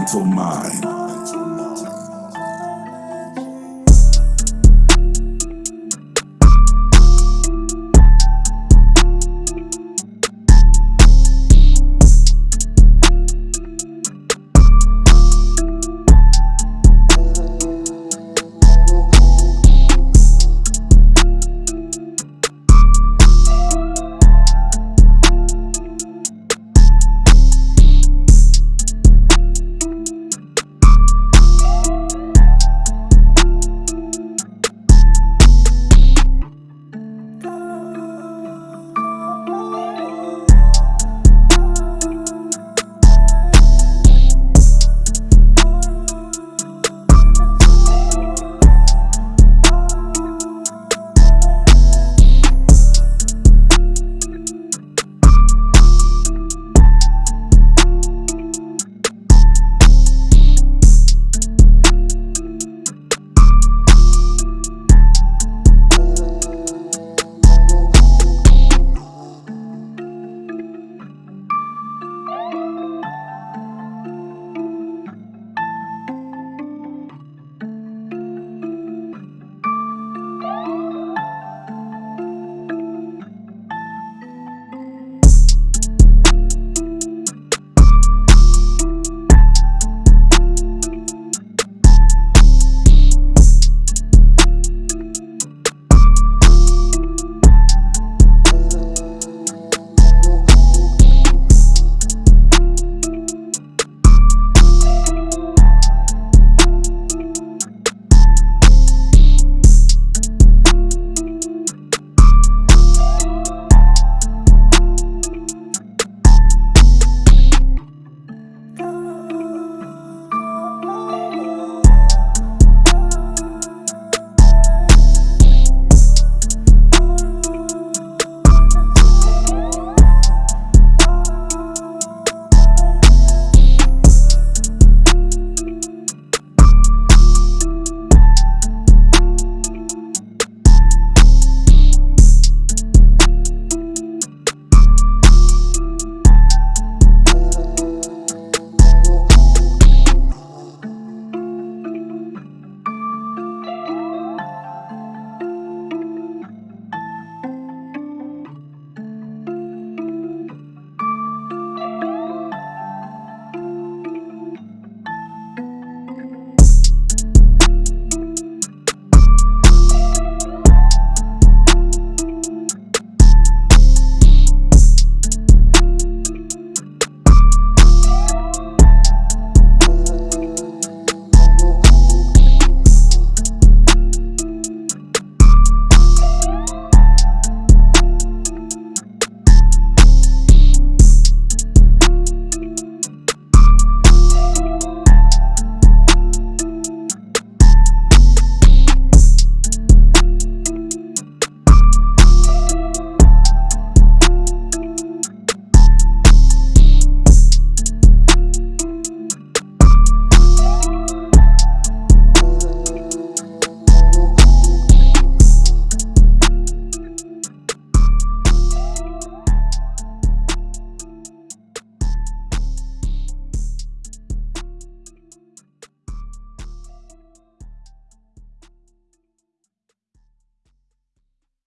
mental mind.